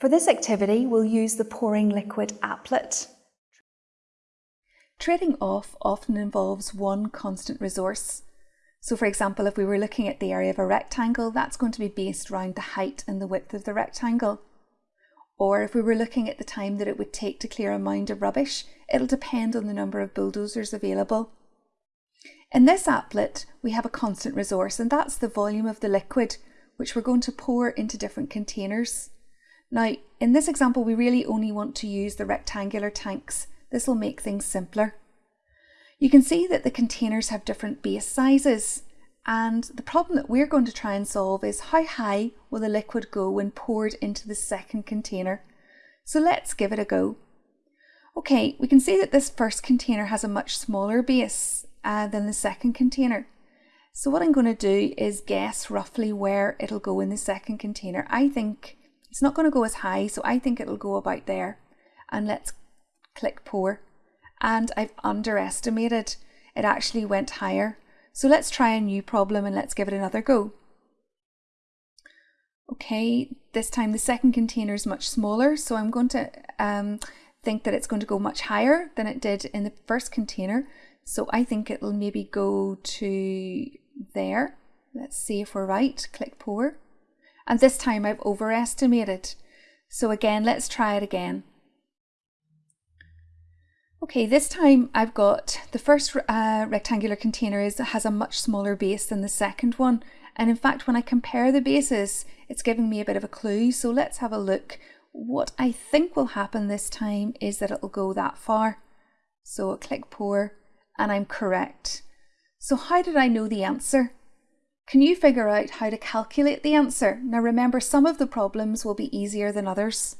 For this activity, we'll use the pouring liquid applet. Trading off often involves one constant resource. So for example, if we were looking at the area of a rectangle, that's going to be based around the height and the width of the rectangle. Or if we were looking at the time that it would take to clear a mound of rubbish, it'll depend on the number of bulldozers available. In this applet, we have a constant resource and that's the volume of the liquid, which we're going to pour into different containers. Now, in this example, we really only want to use the rectangular tanks. This will make things simpler. You can see that the containers have different base sizes and the problem that we're going to try and solve is how high will the liquid go when poured into the second container. So let's give it a go. Okay, we can see that this first container has a much smaller base uh, than the second container. So what I'm going to do is guess roughly where it'll go in the second container. I think it's not going to go as high, so I think it'll go about there. And let's click pour. And I've underestimated. It actually went higher. So let's try a new problem and let's give it another go. Okay, this time the second container is much smaller, so I'm going to um, think that it's going to go much higher than it did in the first container. So I think it'll maybe go to there. Let's see if we're right. Click pour and this time I've overestimated. So again, let's try it again. Okay, this time I've got the first uh, rectangular container is, has a much smaller base than the second one. And in fact, when I compare the bases, it's giving me a bit of a clue. So let's have a look. What I think will happen this time is that it'll go that far. So I'll click pour and I'm correct. So how did I know the answer? Can you figure out how to calculate the answer? Now remember, some of the problems will be easier than others.